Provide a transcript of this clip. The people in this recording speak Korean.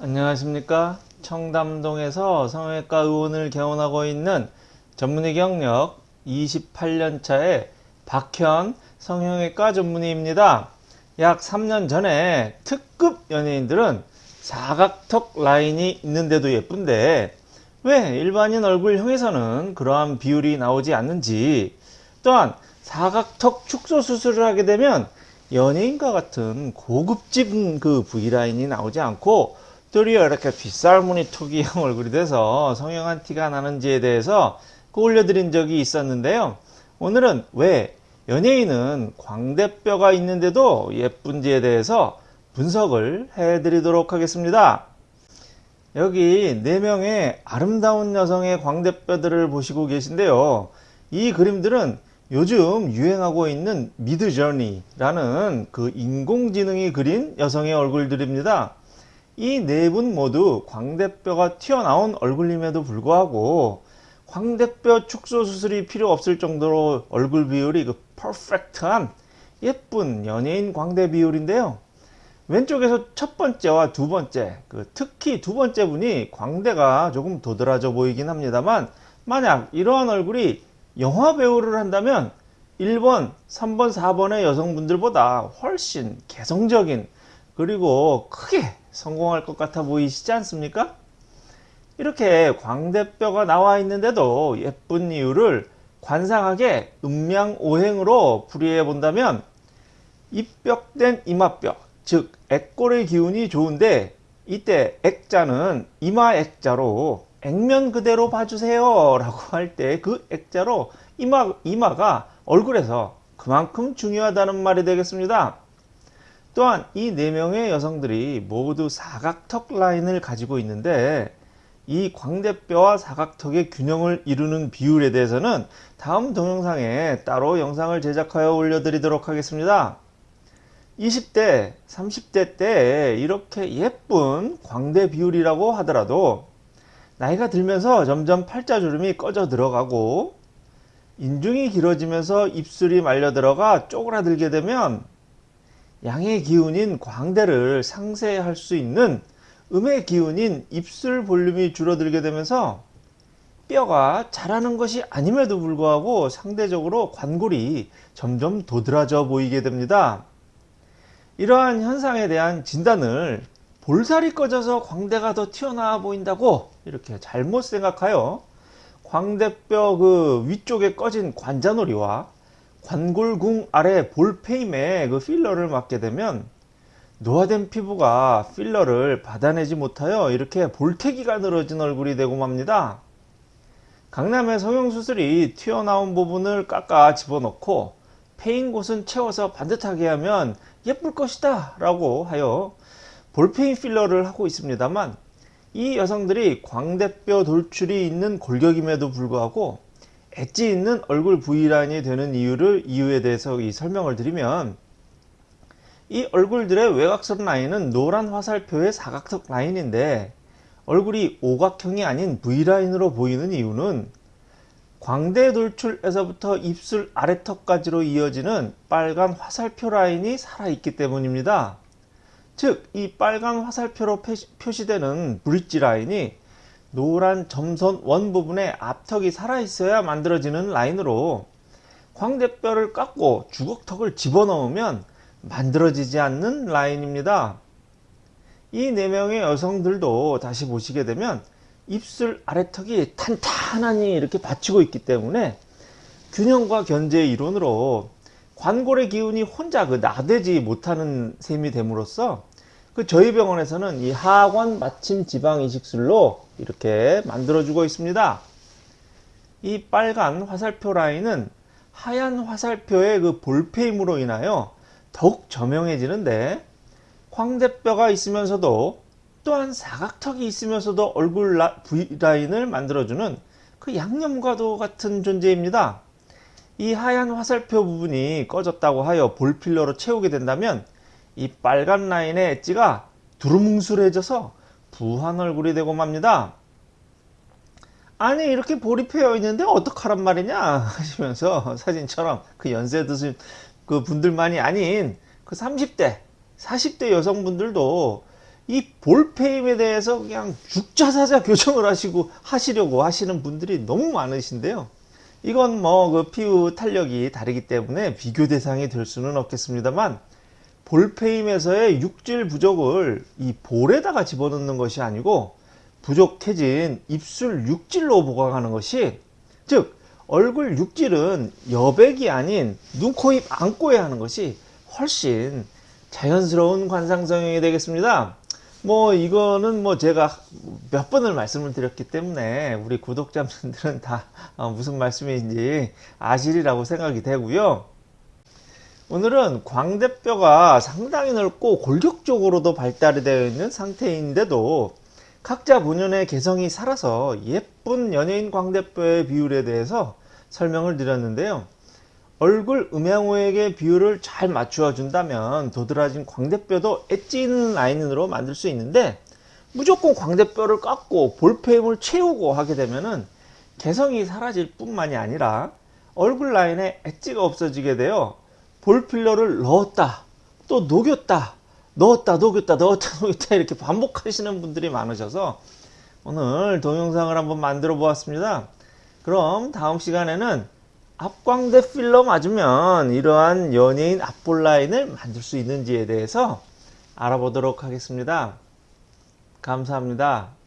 안녕하십니까? 청담동에서 성형외과 의원을 개원하고 있는 전문의 경력 28년차의 박현 성형외과 전문의입니다. 약 3년 전에 특급 연예인들은 사각턱 라인이 있는데도 예쁜데 왜 일반인 얼굴형에서는 그러한 비율이 나오지 않는지 또한 사각턱 축소 수술을 하게 되면 연예인과 같은 고급진 그 V라인이 나오지 않고 도리어 이렇게 빗살무늬 투기형 얼굴이 돼서 성형한 티가 나는지에 대해서 그 올려드린 적이 있었는데요. 오늘은 왜 연예인은 광대뼈가 있는데도 예쁜지에 대해서 분석을 해드리도록 하겠습니다. 여기 4명의 아름다운 여성의 광대뼈들을 보시고 계신데요. 이 그림들은 요즘 유행하고 있는 미드저니라는 그 인공지능이 그린 여성의 얼굴들입니다. 이 네 분 모두 광대뼈가 튀어나온 얼굴임에도 불구하고 광대뼈 축소 수술이 필요 없을 정도로 얼굴 비율이 그 퍼펙트한 예쁜 연예인 광대 비율인데요. 왼쪽에서 첫 번째와 두 번째, 그 특히 두 번째 분이 광대가 조금 도드라져 보이긴 합니다만 만약 이러한 얼굴이 영화 배우를 한다면 1번, 3번, 4번의 여성분들보다 훨씬 개성적인 그리고 크게 성공할 것 같아 보이시지 않습니까? 이렇게 광대뼈가 나와 있는데도 예쁜 이유를 관상하게 음양오행으로 풀이해 본다면 입벽된 이마뼈 즉 액골의 기운이 좋은데 이때 액자는 이마 액자로 액면 그대로 봐주세요 라고 할 때 그 액자로 이마, 이마가 얼굴에서 그만큼 중요하다는 말이 되겠습니다. 또한 이 네 명의 여성들이 모두 사각턱 라인을 가지고 있는데 이 광대뼈와 사각턱의 균형을 이루는 비율에 대해서는 다음 동영상에 따로 영상을 제작하여 올려드리도록 하겠습니다. 20대, 30대 때 이렇게 예쁜 광대 비율이라고 하더라도 나이가 들면서 점점 팔자주름이 꺼져 들어가고 인중이 길어지면서 입술이 말려 들어가 쪼그라들게 되면 양의 기운인 광대를 상쇄할 수 있는 음의 기운인 입술 볼륨이 줄어들게 되면서 뼈가 자라는 것이 아님에도 불구하고 상대적으로 관골이 점점 도드라져 보이게 됩니다. 이러한 현상에 대한 진단을 볼살이 꺼져서 광대가 더 튀어나와 보인다고 이렇게 잘못 생각하여 광대뼈 그 위쪽에 꺼진 관자놀이와 관골궁 아래 볼페임에 그 필러를 맞게 되면 노화된 피부가 필러를 받아내지 못하여 이렇게 볼태기가 늘어진 얼굴이 되고 맙니다. 강남의 성형수술이 튀어나온 부분을 깎아 집어넣고 패인 곳은 채워서 반듯하게 하면 예쁠 것이다 라고 하여 볼페인 필러를 하고 있습니다만 이 여성들이 광대뼈 돌출이 있는 골격임에도 불구하고 엣지 있는 얼굴 V라인이 되는 이유를 이유에 대해서 이 설명을 드리면 이 얼굴들의 외곽선 라인은 노란 화살표의 사각턱 라인인데 얼굴이 오각형이 아닌 V라인으로 보이는 이유는 광대 돌출에서부터 입술 아래턱까지로 이어지는 빨간 화살표 라인이 살아있기 때문입니다. 즉 이 빨간 화살표로 표시되는 브릿지 라인이 노란 점선 원 부분에 앞턱이 살아있어야 만들어지는 라인으로 광대뼈를 깎고 주걱턱을 집어넣으면 만들어지지 않는 라인입니다. 이 4명의 여성들도 다시 보시게 되면 입술 아래턱이 탄탄하니 이렇게 받치고 있기 때문에 균형과 견제 이론으로 관골의 기운이 혼자 그 나대지 못하는 셈이 됨으로써 그 저희 병원에서는 이 하관 마침 지방 이식술로 이렇게 만들어 주고 있습니다. 이 빨간 화살표 라인은 하얀 화살표의 그 볼페임으로 인하여 더욱 저명해지는데 광대뼈가 있으면서도 또한 사각턱이 있으면서도 얼굴 V라인을 만들어주는 그 양념과도 같은 존재입니다. 이 하얀 화살표 부분이 꺼졌다고 하여 볼필러로 채우게 된다면 이 빨간 라인의 엣지가 두루뭉술해져서 부한 얼굴이 되고 맙니다. 아니 이렇게 볼이 패여 있는데 어떡하란 말이냐 하시면서 사진처럼 그 연세 드신 그 분들만이 아닌 그 30대 40대 여성분들도 이 볼페임에 대해서 그냥 죽자사자 교정을 하시고 하시려고 하시는 분들이 너무 많으신데요. 이건 뭐 그 피부 탄력이 다르기 때문에 비교 대상이 될 수는 없겠습니다만 볼페임에서의 육질 부족을 이 볼에다가 집어넣는 것이 아니고 부족해진 입술 육질로 보강하는 것이 즉 얼굴 육질은 여백이 아닌 눈, 코, 입 안고야 하는 것이 훨씬 자연스러운 관상 성형이 되겠습니다. 뭐 이거는 뭐 제가 몇 번을 말씀을 드렸기 때문에 우리 구독자분들은 다 어, 무슨 말씀인지 아시리라고 생각이 되고요. 오늘은 광대뼈가 상당히 넓고 골격적으로도 발달이 되어 있는 상태인데도 각자 본연의 개성이 살아서 예쁜 연예인 광대뼈의 비율에 대해서 설명을 드렸는데요. 얼굴 음양호에게 비율을 잘 맞추어 준다면 도드라진 광대뼈도 엣지 있는 라인으로 만들 수 있는데 무조건 광대뼈를 깎고 볼페임을 채우고 하게 되면은 개성이 사라질 뿐만이 아니라 얼굴 라인에 엣지가 없어지게 되어 볼필러를 넣었다 또 녹였다 넣었다 녹였다 넣었다 녹였다 이렇게 반복하시는 분들이 많으셔서 오늘 동영상을 한번 만들어 보았습니다. 그럼 다음 시간에는 앞광대 필러 맞으면 이러한 연예인 앞볼 라인을 만들 수 있는지에 대해서 알아보도록 하겠습니다. 감사합니다